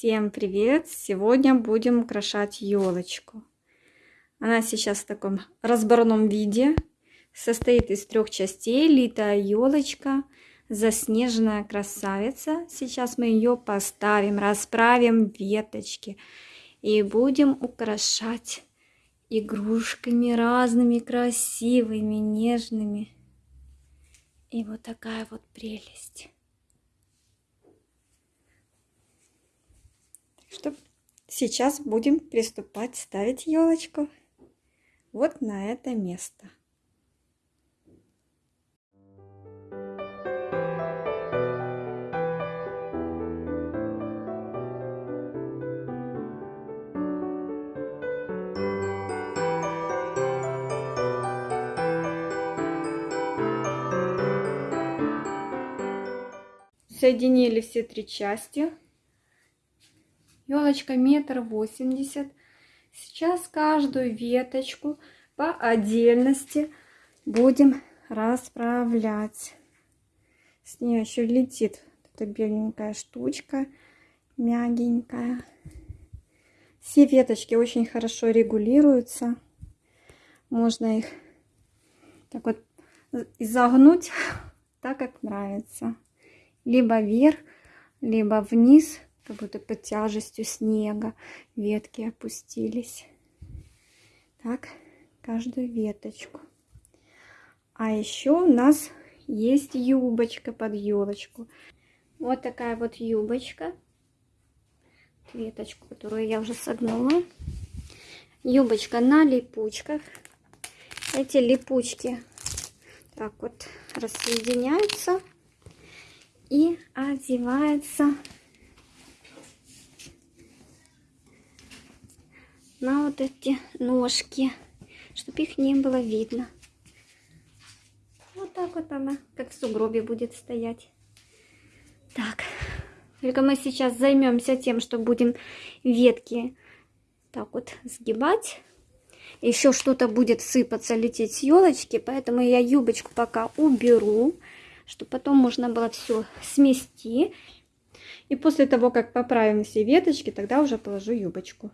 Всем привет! Сегодня будем украшать елочку. Она сейчас в таком разборном виде. Состоит из трех частей. Литая елочка, заснеженная красавица. Сейчас мы ее поставим, расправим веточки и будем украшать игрушками разными, красивыми, нежными. И вот такая вот прелесть. Что сейчас будем приступать ставить елочку вот на это место. Соединили все три части елочка метр восемьдесят. Сейчас каждую веточку по отдельности будем расправлять. С нее еще летит эта беленькая штучка, мягенькая. Все веточки очень хорошо регулируются. Можно их так вот изогнуть так, как нравится. Либо вверх, либо вниз как будто под тяжестью снега ветки опустились. Так, каждую веточку. А еще у нас есть юбочка под елочку. Вот такая вот юбочка. Веточку, которую я уже согнула. Юбочка на липучках. Эти липучки так вот рассоединяются и одевается на вот эти ножки, чтобы их не было видно. Вот так вот она, как в сугробе будет стоять. Так, только мы сейчас займемся тем, что будем ветки так вот сгибать. Еще что-то будет сыпаться, лететь с елочки, поэтому я юбочку пока уберу, чтобы потом можно было все смести. И после того, как поправим все веточки, тогда уже положу юбочку.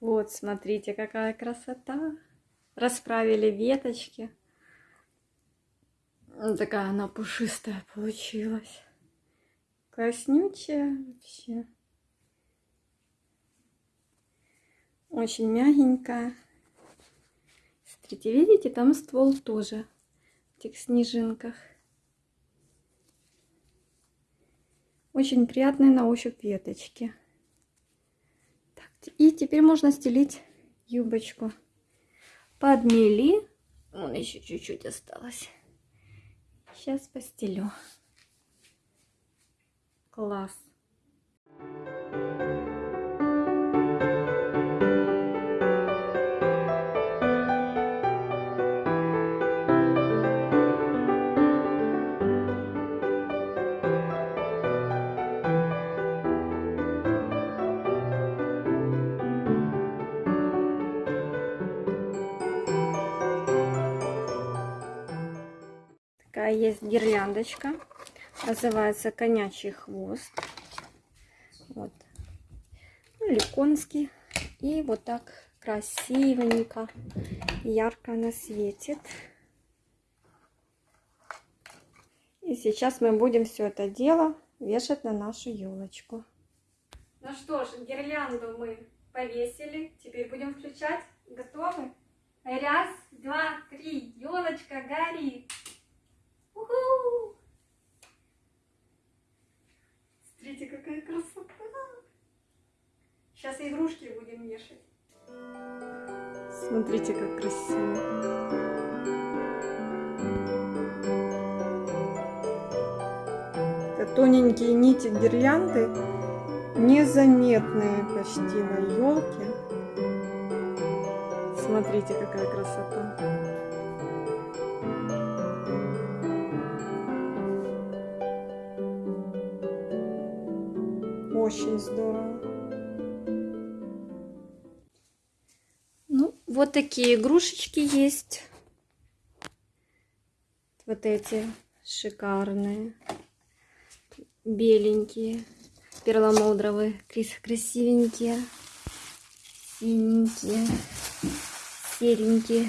Вот, смотрите, какая красота. Расправили веточки. Вот такая она пушистая получилась. Класснючая вообще. Очень мягенькая. Смотрите, видите, там ствол тоже в этих снежинках. Очень приятные на ощупь веточки. И теперь можно стелить юбочку. Подмели. Вон еще чуть-чуть осталось. Сейчас постелю. Класс. такая есть гирляндочка. Называется конячий хвост. Вот. Ну, или конский. И вот так красивенько, ярко она светит. И сейчас мы будем все это дело вешать на нашу елочку. Ну что ж, гирлянду мы повесили. Теперь будем включать. Готовы? Раз, два, три. Елочка горит. Смотрите, как красиво. Тоненькие нити гирлянды, незаметные почти на елке. Смотрите, какая красота. Очень здорово. Вот такие игрушечки есть. Вот эти шикарные. беленькие, перламутровые, красивенькие, синенькие, серенькие,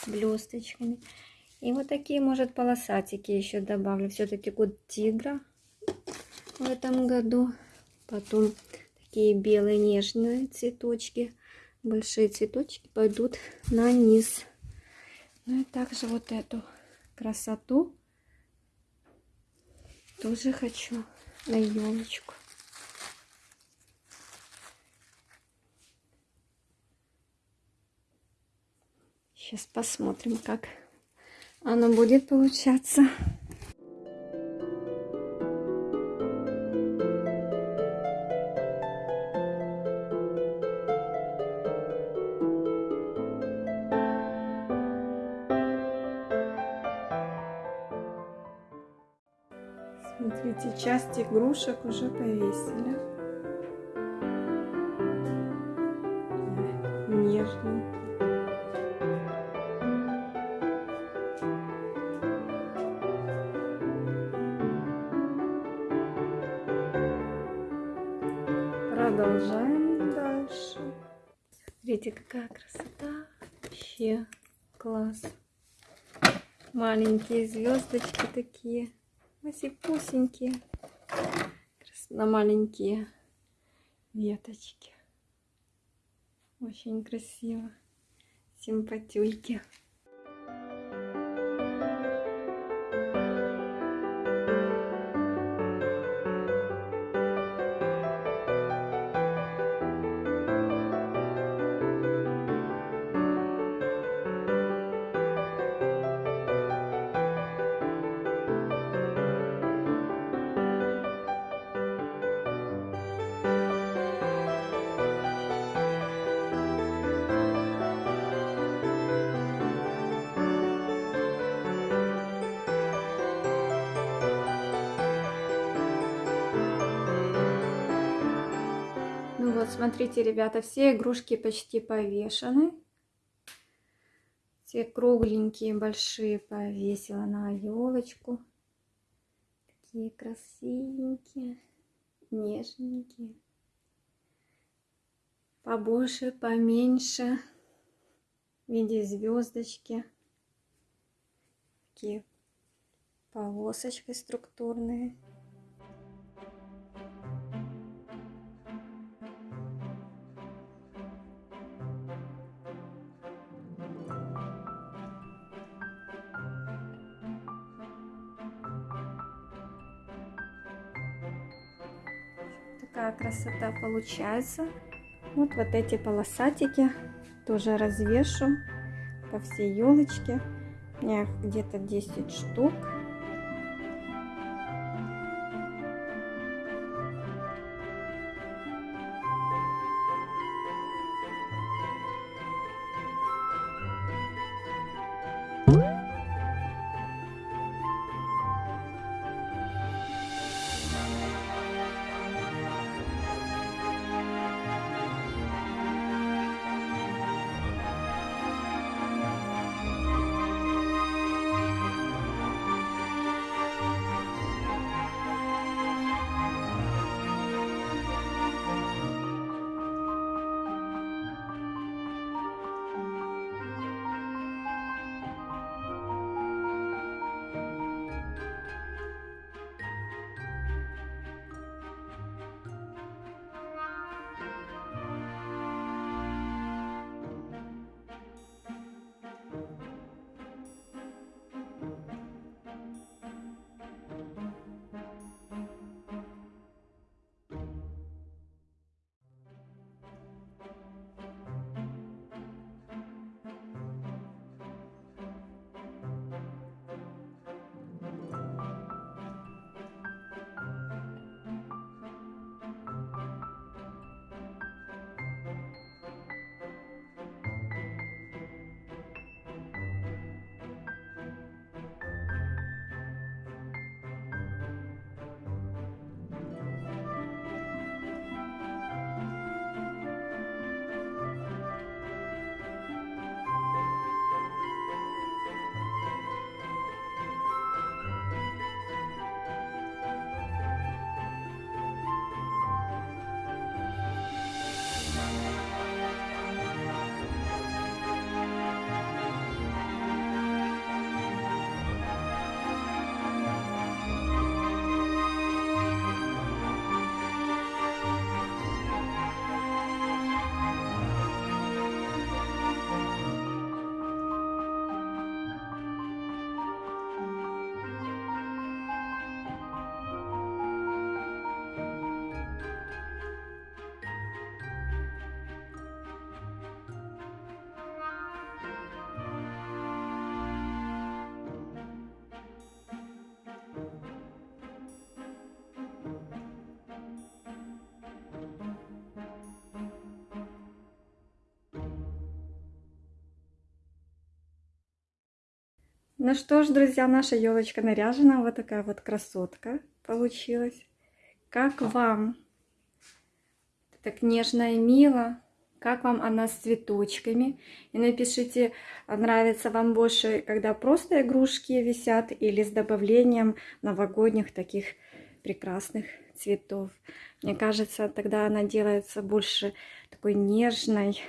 с блесточками. И вот такие, может, полосатики еще добавлю. Все-таки год тигра в этом году. Потом такие белые нежные цветочки. Большие цветочки пойдут на низ. Ну и также вот эту красоту тоже хочу на елочку. Сейчас посмотрим, как оно будет получаться. Часть игрушек уже повесили. Нежно. Продолжаем дальше. Смотрите, какая красота. Вообще класс. Маленькие звездочки такие. Масипусенькие. На маленькие веточки. Очень красиво. Симпатюльки. Вот, смотрите, ребята, все игрушки почти повешены. Все кругленькие, большие повесила на елочку. Такие красивенькие, нежненькие. Побольше, поменьше. В виде звездочки. Такие полосочки структурные. Такая красота получается. Вот вот эти полосатики тоже развешу по всей елочке. У меня где-то 10 штук. Ну что ж, друзья, наша елочка наряжена. Вот такая вот красотка получилась. Как вам? Так нежно и мило. Как вам она с цветочками? И напишите, нравится вам больше, когда просто игрушки висят или с добавлением новогодних таких прекрасных цветов. Мне кажется, тогда она делается больше такой нежной,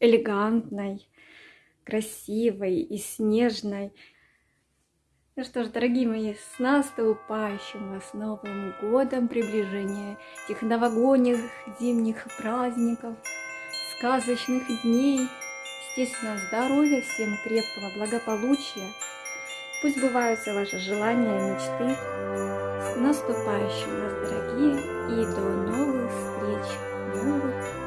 элегантной, красивой и снежной. Ну что ж, дорогие мои, с наступающим вас Новым Годом, приближение этих новогодних зимних праздников, сказочных дней, естественно, здоровья, всем крепкого благополучия. Пусть сбываются ваши желания и мечты. С наступающим вас, дорогие, и до новых встреч, новых